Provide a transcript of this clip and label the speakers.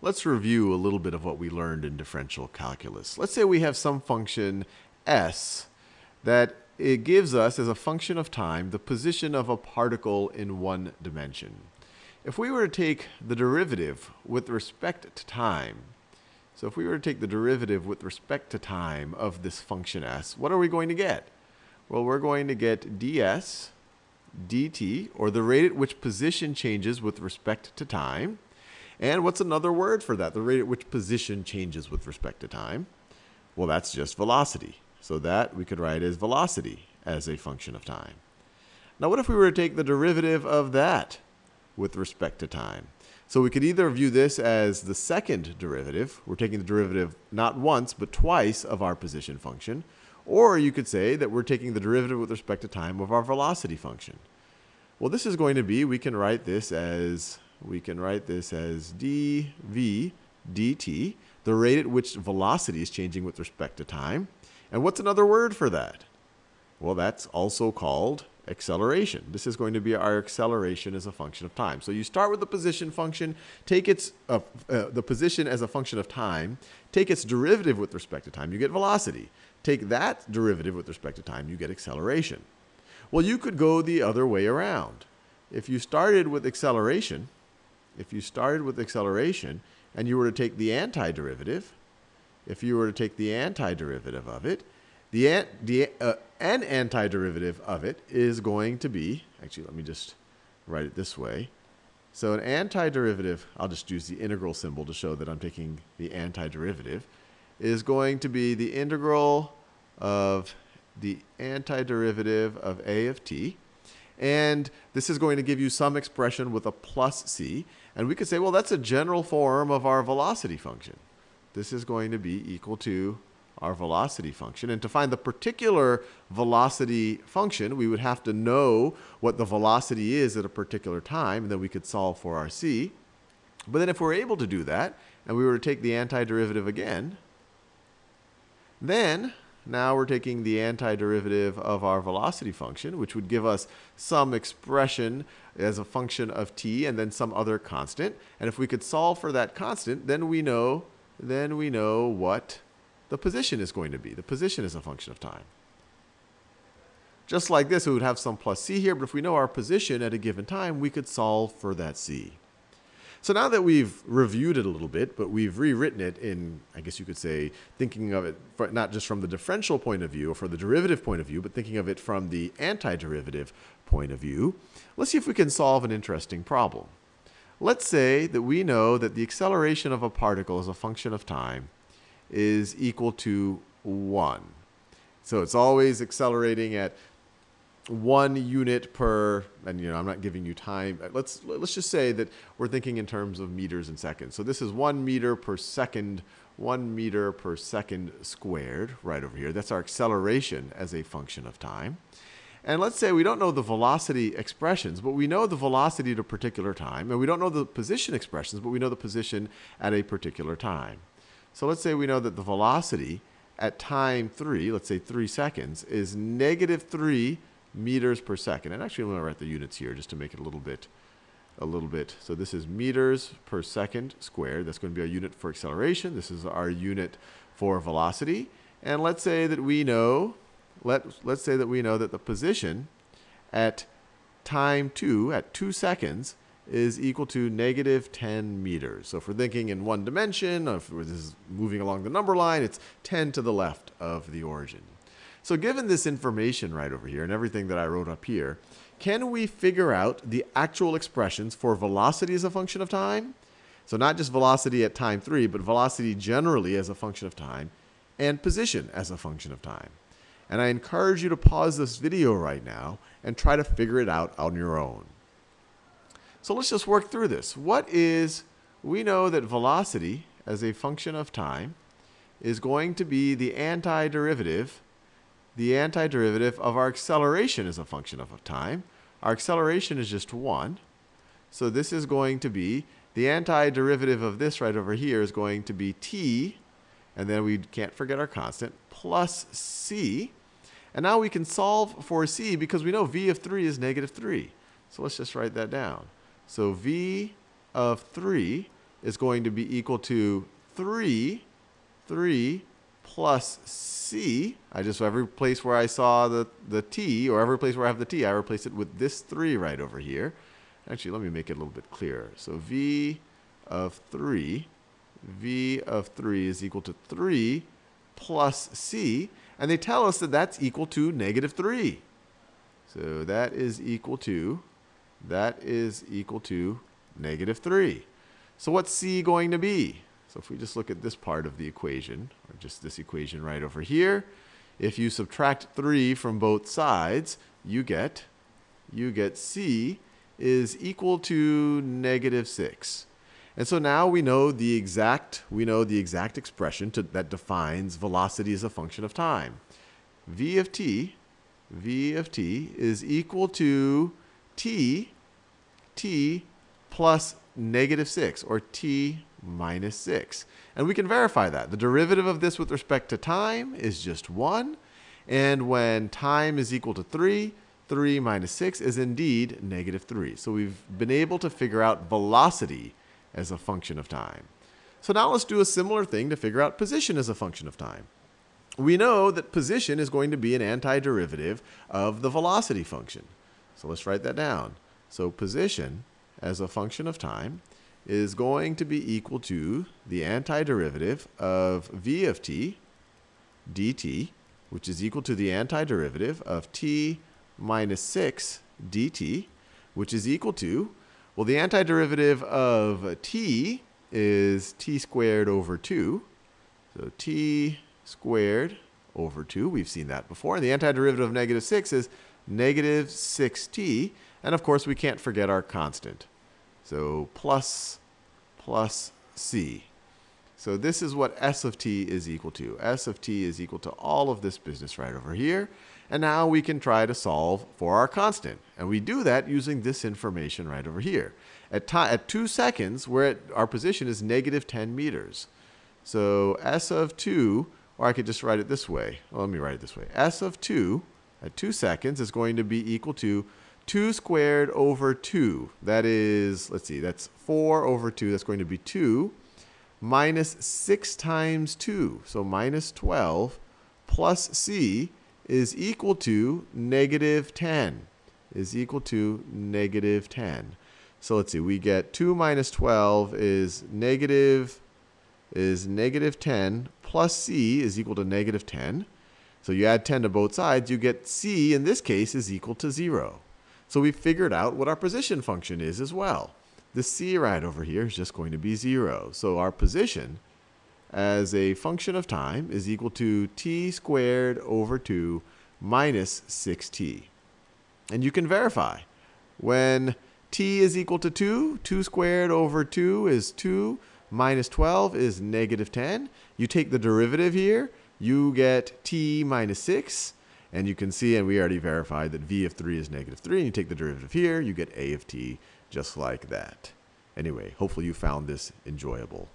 Speaker 1: let's review a little bit of what we learned in differential calculus. Let's say we have some function s that it gives us, as a function of time, the position of a particle in one dimension. If we were to take the derivative with respect to time, so if we were to take the derivative with respect to time of this function s, what are we going to get? Well, we're going to get ds dt, or the rate at which position changes with respect to time. And what's another word for that? The rate at which position changes with respect to time. Well, that's just velocity. So that we could write as velocity as a function of time. Now, what if we were to take the derivative of that with respect to time? So we could either view this as the second derivative. We're taking the derivative not once, but twice of our position function. Or you could say that we're taking the derivative with respect to time of our velocity function. Well, this is going to be, we can write this as, we can write this as dv dt, the rate at which velocity is changing with respect to time. And what's another word for that? Well, that's also called acceleration. This is going to be our acceleration as a function of time. So you start with the position function, take its uh, uh, the position as a function of time, take its derivative with respect to time, you get velocity. Take that derivative with respect to time, you get acceleration. Well, you could go the other way around. If you started with acceleration, if you started with acceleration and you were to take the antiderivative, if you were to take the antiderivative of it, the, the uh, an antiderivative of it is going to be, actually, let me just write it this way. So an antiderivative, I'll just use the integral symbol to show that I'm taking the antiderivative is going to be the integral of the antiderivative of a of t. And this is going to give you some expression with a plus c. And we could say, well, that's a general form of our velocity function. This is going to be equal to our velocity function. And to find the particular velocity function, we would have to know what the velocity is at a particular time, and then we could solve for our c. But then if we're able to do that, and we were to take the antiderivative again, then now we're taking the antiderivative of our velocity function, which would give us some expression as a function of t and then some other constant. And if we could solve for that constant, then we know, then we know what the position is going to be. The position is a function of time. Just like this, we would have some plus c here, but if we know our position at a given time, we could solve for that c. So now that we've reviewed it a little bit, but we've rewritten it in, I guess you could say, thinking of it for, not just from the differential point of view or for the derivative point of view, but thinking of it from the antiderivative point of view, let's see if we can solve an interesting problem. Let's say that we know that the acceleration of a particle as a function of time is equal to 1. So it's always accelerating at one unit per, and you know, I'm not giving you time. Let's let's just say that we're thinking in terms of meters and seconds. So this is one meter per second, one meter per second squared, right over here. That's our acceleration as a function of time. And let's say we don't know the velocity expressions, but we know the velocity at a particular time. And we don't know the position expressions, but we know the position at a particular time. So let's say we know that the velocity at time 3, let's say 3 seconds, is negative 3 meters per second. And actually, I'm going to write the units here just to make it a little bit, a little bit. So this is meters per second squared. That's going to be our unit for acceleration. This is our unit for velocity. And let's say that we know, let, let's say that we know that the position at time 2, at 2 seconds, is equal to negative 10 meters. So if we're thinking in one dimension, if this is moving along the number line, it's 10 to the left of the origin. So given this information right over here and everything that I wrote up here, can we figure out the actual expressions for velocity as a function of time? So not just velocity at time 3, but velocity generally as a function of time, and position as a function of time. And I encourage you to pause this video right now and try to figure it out on your own. So let's just work through this. What is, we know that velocity as a function of time is going to be the antiderivative the antiderivative of our acceleration is a function of time. Our acceleration is just 1. So this is going to be, the antiderivative of this right over here is going to be t, and then we can't forget our constant, plus c. And now we can solve for c because we know v of 3 is negative 3. So let's just write that down. So v of 3 is going to be equal to 3, 3 plus c. I just, every place where I saw the, the t, or every place where I have the t, I replace it with this 3 right over here. Actually, let me make it a little bit clearer. So v of 3, v of 3 is equal to 3 plus c. And they tell us that that's equal to negative 3. So that is equal to, that is equal to negative 3. So what's c going to be? So if we just look at this part of the equation, or just this equation right over here, if you subtract 3 from both sides, you get, you get c is equal to negative 6. And so now we know the exact, we know the exact expression to, that defines velocity as a function of time. v of t, v of t is equal to t, t plus negative 6, or t minus 6. And we can verify that. The derivative of this with respect to time is just 1. And when time is equal to 3, 3 minus 6 is indeed negative 3. So we've been able to figure out velocity as a function of time. So now let's do a similar thing to figure out position as a function of time. We know that position is going to be an antiderivative of the velocity function. So let's write that down. So position as a function of time is going to be equal to the antiderivative of v of t dt, which is equal to the antiderivative of t minus 6 dt, which is equal to, well, the antiderivative of t is t squared over 2. So t squared over 2, we've seen that before. And the antiderivative of negative 6 is negative 6t. And of course, we can't forget our constant. So plus, plus c. So this is what s of t is equal to. s of t is equal to all of this business right over here. And now we can try to solve for our constant. And we do that using this information right over here. At, at 2 seconds, we're at, our position is negative 10 meters. So s of 2, or I could just write it this way. Well, let me write it this way. s of 2 at 2 seconds is going to be equal to 2 squared over 2. That is, let's see, that's 4 over 2. That's going to be 2 minus 6 times 2. So minus 12 plus c is equal to negative 10. Is equal to negative 10. So let's see, we get 2 minus 12 is negative, is negative 10 plus c is equal to negative 10. So you add 10 to both sides, you get c in this case is equal to 0. So we figured out what our position function is as well. The c right over here is just going to be 0. So our position as a function of time is equal to t squared over 2 minus 6t. And you can verify. When t is equal to 2, 2 squared over 2 is 2, minus 12 is negative 10. You take the derivative here, you get t minus 6. And you can see, and we already verified that v of 3 is negative 3. And you take the derivative here, you get a of t just like that. Anyway, hopefully you found this enjoyable.